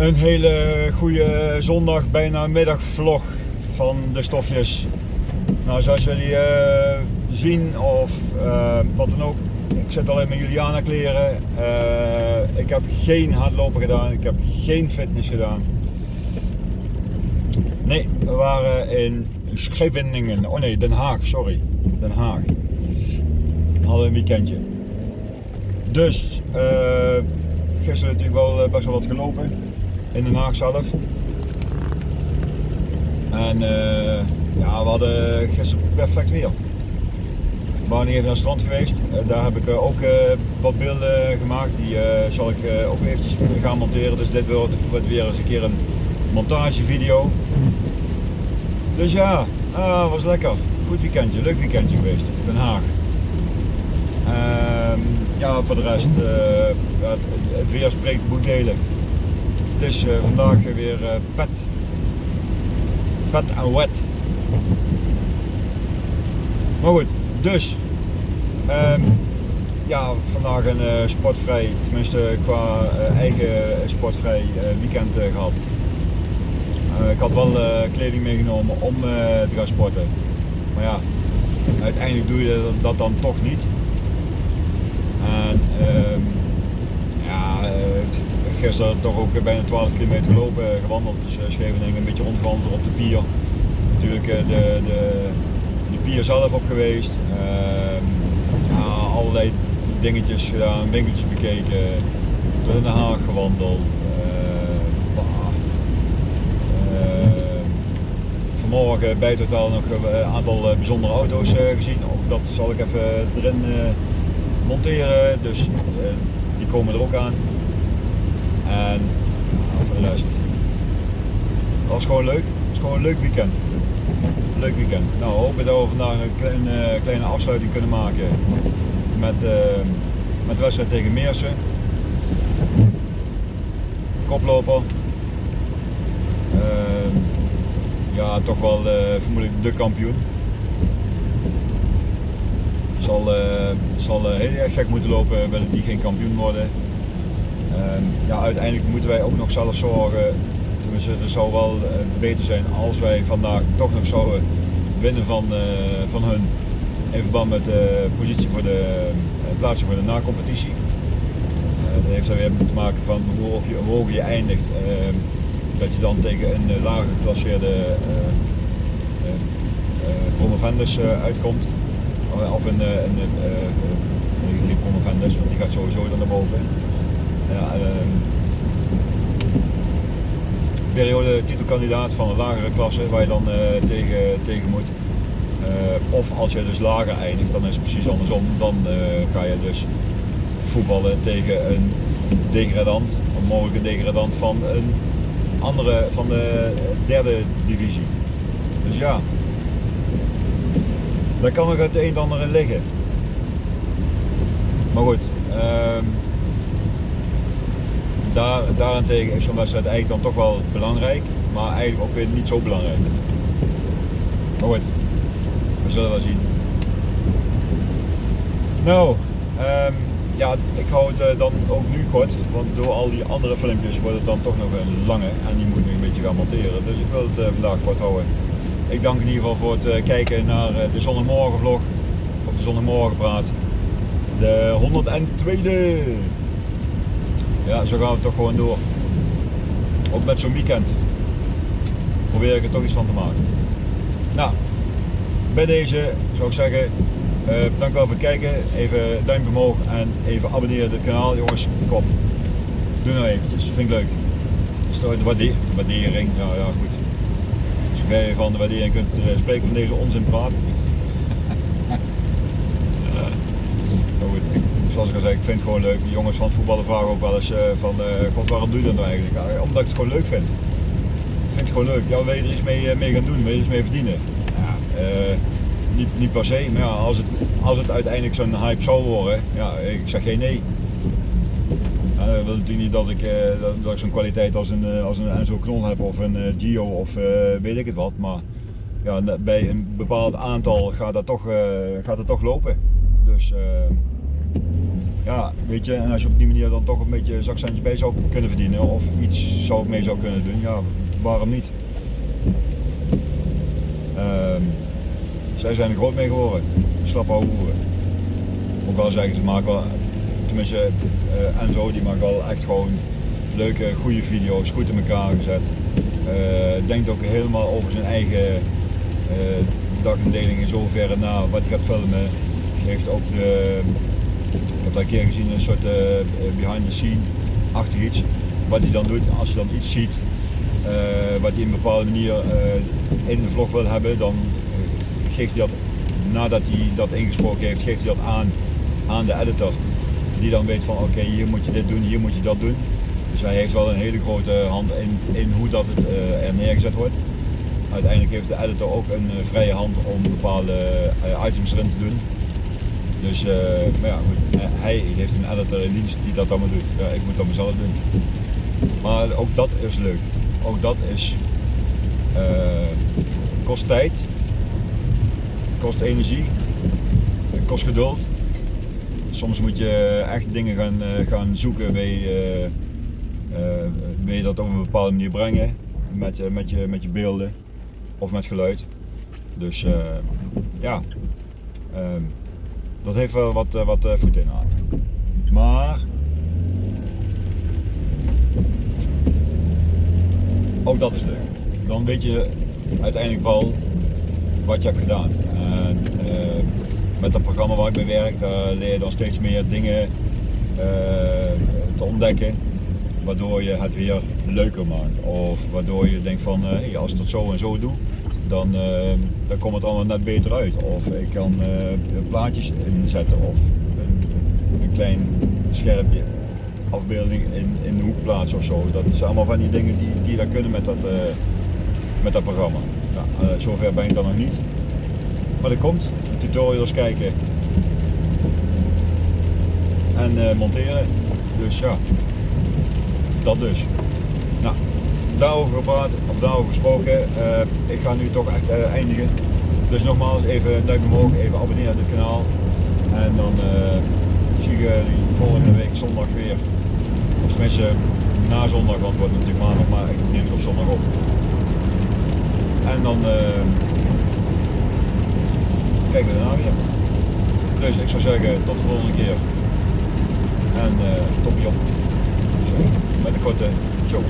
Een hele goede zondag, bijna middagvlog van de stofjes. Nou, zoals jullie uh, zien of uh, wat dan ook, ik zit alleen met Juliana kleren. Uh, ik heb geen hardlopen gedaan, ik heb geen fitness gedaan. Nee, we waren in Scheveningen, oh nee, Den Haag, sorry, Den Haag. We hadden een weekendje. Dus, gisteren natuurlijk wel best wel wat gelopen in Den Haag zelf. En uh, ja, we hadden gisteren perfect weer. We waren even naar het strand geweest. Uh, daar heb ik uh, ook wat beelden gemaakt. Die zal ik ook eventjes gaan monteren. Dus dit wordt weer eens een keer een montagevideo. Dus ja, was lekker. Goed weekendje, leuk weekendje geweest in Den Haag. Ehm, ja, voor de rest, het, het weer spreekt boekdelen. Is uh, vandaag weer uh, pet. Pet en wet. Maar goed, dus. Um, ja, vandaag een uh, sportvrij, tenminste qua eigen sportvrij weekend gehad. ik had wel kleding meegenomen om te gaan sporten. Maar ja, uiteindelijk doe je dat dan toch niet. En ehm, ja, gisteren toch ook bijna 12 kilometer gelopen, gewandeld. Dus uh, Scheveningen een beetje rondgewandeld op de pier. Natuurlijk uh, de, de, de pier zelf op geweest. Ja, allerlei dingetjes gedaan, winkeltjes bekeken. Door Den Haag gewandeld. vanmorgen bij het nog een aantal bijzondere auto's gezien. Dat zal ik even erin monteren. Dus die komen er ook aan. En voor de rest. Dat was gewoon leuk. Het was gewoon een leuk weekend. Leuk weekend. Nou, hopen dat we vandaag een kleine, kleine afsluiting kunnen maken met, uh, met de wedstrijd tegen Meersen. Koploper. Uh, ja, toch wel uh, vermoedelijk de kampioen. Zal, zal heel erg gek moeten lopen, willen die geen kampioen worden. Ehm, ja, uiteindelijk moeten wij ook nog zelf zorgen. Tenminste, het zou wel eh, beter zijn als wij vandaag toch nog zouden winnen van, uh, van hun. In verband met de positie voor de uh, plaatsing voor de na-competitie. dat heeft er weer te maken van hoe hoog je, hoe hoog je eindigt. Ehm, dat je dan tegen een lager geclasseerde promovendus uitkomt. Of een, een, een promovendus, want die gaat sowieso dan naar boven ja, ehm, periode titelkandidaat van een lagere klasse waar je dan uh, tegen, tegen moet. Uh, of als je dus lager eindigt, dan is het precies andersom. Dan uh, ga je dus voetballen tegen een degradant, een mogelijke degradant van een andere, van de derde divisie. Dus ja, daar kan nog het een en ander in liggen. Maar goed, uh, daar, daarentegen is zo'n wedstrijd eigenlijk dan toch wel belangrijk, maar eigenlijk ook weer niet zo belangrijk. Maar goed, we zullen wel zien. Nou, um, ja, ik hou het uh, dan ook nu kort, want door al die andere filmpjes wordt het dan toch nog een lange en die moet ik een beetje gaan monteren. Dus ik wil het uh, vandaag kort houden. Ik dank in ieder geval voor het uh, kijken naar de zondagmorgen vlog, op de zondagmorgen praat. De 102e ja, zo gaan we toch gewoon door. Ook met zo'n weekend. Probeer ik er toch iets van te maken. Nou, bij deze zou ik zeggen, uh, dank wel voor het kijken. Even duimpje omhoog en even abonneren op het kanaal. Jongens, kom. Doe nou eventjes, vind ik leuk. Stoot de waardering, ja, ja goed. Als je van de waardering kunt uh, spreken van deze onzin praat. zoals ik al zei, ik vind het gewoon leuk. De jongens van het voetballen vragen ook wel eens uh, van, uh, waarom doe je dat nou eigenlijk? Ja, omdat ik het gewoon leuk vind. Ik vind het gewoon leuk. Ja, wil je er iets mee, uh, mee gaan doen? Wil je er iets mee verdienen? Ja, niet, niet per se, maar als, het, als het uiteindelijk zo'n hype zou worden, ja, ik zeg geen nee. Dat wil natuurlijk niet dat ik, dat, dat ik zo'n kwaliteit als een, als een Enzo Knol heb of een Gio of weet ik het wat, maar ja, bij een bepaald aantal gaat dat toch, gaat het toch lopen. Dus ja, weet je, en als je op die manier dan toch een beetje zakcentje bij zou kunnen verdienen of iets zou mee zou kunnen doen, ja, waarom niet? Ehm, zij zijn er groot mee geworden, slappe hoeren. Ook wel zeggen ze maken wel, tenminste uh, Enzo die maakt wel echt gewoon leuke, goede video's, goed in elkaar gezet. Uh, denkt ook helemaal over zijn eigen uh, dagindeling in zoverre na wat hij gaat filmen. Geeft ook de, ik heb dat een keer gezien, een soort uh, behind the scene achtig iets. Wat hij dan doet als je dan iets ziet uh, wat hij op een bepaalde manier in de vlog wil hebben, dan geeft hij dat, nadat hij dat ingesproken heeft, geeft hij dat aan aan de editor. Die dan weet van oké, hier moet je dit doen, hier moet je dat doen. Dus hij heeft wel een hele grote hand in, in hoe dat het er neergezet wordt. Uiteindelijk heeft de editor ook een vrije hand om bepaalde items erin te doen. Dus maar ja, goed, hij heeft een editor in dienst die dat allemaal doet. Ja, ik moet dat mezelf doen. Maar ook dat is leuk. Ook dat is kost tijd, kost energie, kost geduld. Soms moet je echt dingen gaan, gaan zoeken wil je dat op een bepaalde manier brengen met, met, je, met je beelden of met geluid. Dus ja, ehm, dat heeft wel wat, wat voet in aan. Maar ook dat is leuk. Dan weet je uiteindelijk wel wat je hebt gedaan. En, met dat programma waar ik bij werk, leer je dan steeds meer dingen te ontdekken waardoor je het weer leuker maakt. Of waardoor je denkt van, uh, hey, als ik dat zo en zo doe, dan, uh, dan komt het allemaal net beter uit. Of ik kan uh, plaatjes inzetten of een, klein scherpje afbeelding in, in de hoek plaatsen of zo. Dat zijn allemaal van die dingen die, die daar kunnen met dat, met dat programma. Nou, zover ben ik dan nog niet. Maar dat komt, tutorials kijken en monteren. Dus ja, dat dus. Nou, daarover gepraat, of daarover gesproken. Uh, ik ga nu toch echt uh, eindigen. Dus nogmaals, even een duimpje omhoog, even abonneren op dit kanaal. En dan uh, zie ik jullie volgende week zondag weer. Of tenminste, na zondag, want het wordt natuurlijk maandag, maar ik neem het op zondag op. En dan kijken we daarna weer. Dus ik zou zeggen, tot de volgende keer. En uh, toppie op met de korte show.